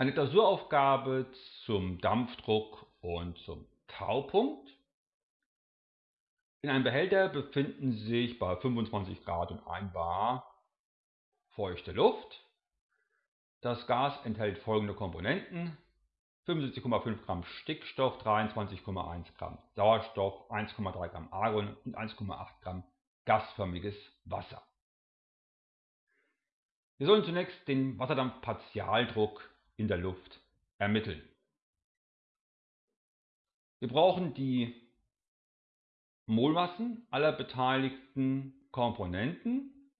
Eine Klausuraufgabe zum Dampfdruck und zum Taupunkt. In einem Behälter befinden sich bei 25 Grad und 1 bar feuchte Luft. Das Gas enthält folgende Komponenten. 75,5 Gramm Stickstoff, 23,1 Gramm Sauerstoff, 1,3 Gramm Argon und 1,8 Gramm gasförmiges Wasser. Wir sollen zunächst den Wasserdampfpartialdruck in der Luft ermitteln. Wir brauchen die Molmassen aller beteiligten Komponenten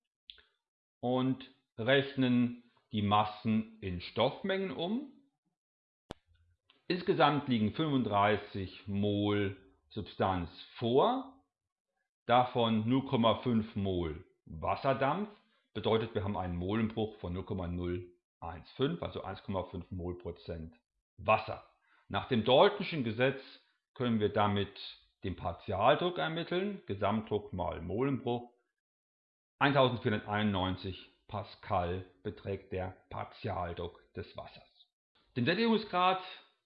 und rechnen die Massen in Stoffmengen um. Insgesamt liegen 35 Mol Substanz vor, davon 0,5 Mol Wasserdampf, bedeutet wir haben einen Molenbruch von 0,0 1,5, also 1,5 Mol Prozent Wasser. Nach dem Daltonschen Gesetz können wir damit den Partialdruck ermitteln, Gesamtdruck mal Molenbruch. 1491 Pascal beträgt der Partialdruck des Wassers. Den Sättigungsgrad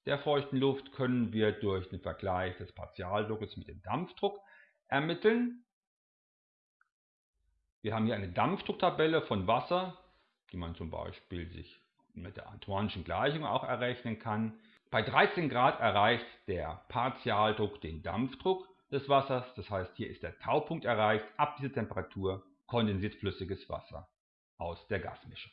der feuchten Luft können wir durch den Vergleich des Partialdruckes mit dem Dampfdruck ermitteln. Wir haben hier eine Dampfdrucktabelle von Wasser die man zum Beispiel sich mit der Antoine'schen Gleichung auch errechnen kann. Bei 13 Grad erreicht der Partialdruck den Dampfdruck des Wassers, das heißt hier ist der Taupunkt erreicht. Ab dieser Temperatur kondensiert flüssiges Wasser aus der Gasmischung.